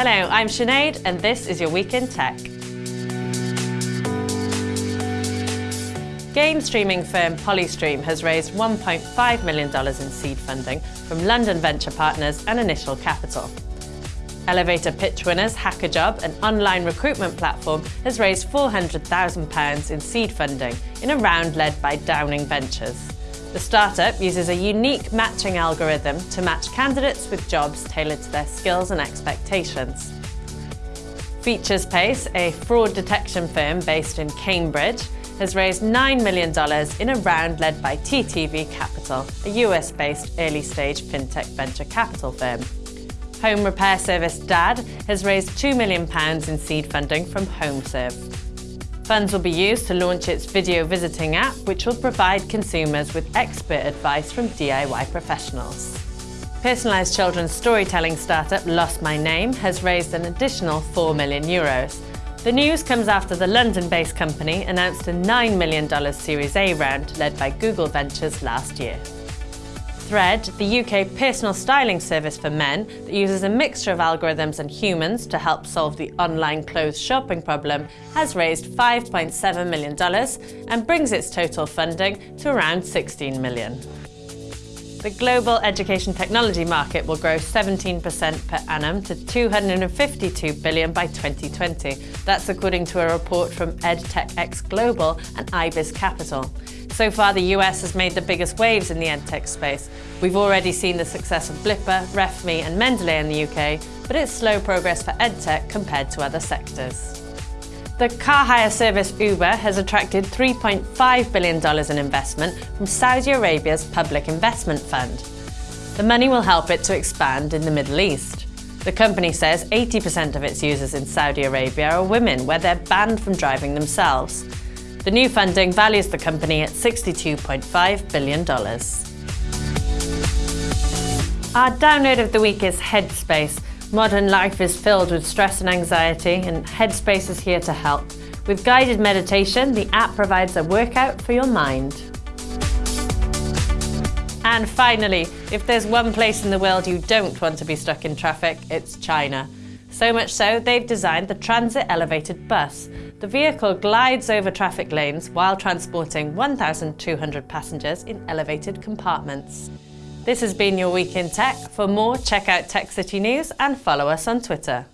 Hello, I'm Sinead and this is your Week in Tech. Game streaming firm Polystream has raised $1.5 million in seed funding from London venture partners and initial capital. Elevator pitch winners HackerJob, an online recruitment platform, has raised £400,000 in seed funding in a round led by Downing Ventures. The startup uses a unique matching algorithm to match candidates with jobs tailored to their skills and expectations. Featurespace, a fraud detection firm based in Cambridge, has raised $9 million in a round led by TTV Capital, a US-based early-stage fintech venture capital firm. Home repair service DAD has raised £2 million in seed funding from HomeServe. Funds will be used to launch its video visiting app, which will provide consumers with expert advice from DIY professionals. Personalised children's storytelling startup Lost My Name has raised an additional 4 million euros. The news comes after the London-based company announced a $9 million Series A round led by Google Ventures last year. Thread, the UK personal styling service for men that uses a mixture of algorithms and humans to help solve the online clothes shopping problem, has raised $5.7 million and brings its total funding to around 16 million. The global education technology market will grow 17% per annum to 252 billion by 2020. That's according to a report from EdTechX Global and IBIS Capital. So far, the US has made the biggest waves in the edtech space. We've already seen the success of Blippar, RefMe and Mendeley in the UK, but it's slow progress for edtech compared to other sectors. The car hire service Uber has attracted $3.5 billion in investment from Saudi Arabia's Public Investment Fund. The money will help it to expand in the Middle East. The company says 80% of its users in Saudi Arabia are women, where they're banned from driving themselves. The new funding values the company at $62.5 billion. Our download of the week is Headspace. Modern life is filled with stress and anxiety, and Headspace is here to help. With guided meditation, the app provides a workout for your mind. And finally, if there's one place in the world you don't want to be stuck in traffic, it's China. So much so, they've designed the Transit Elevated Bus. The vehicle glides over traffic lanes while transporting 1,200 passengers in elevated compartments. This has been your Week in Tech. For more, check out Tech City News and follow us on Twitter.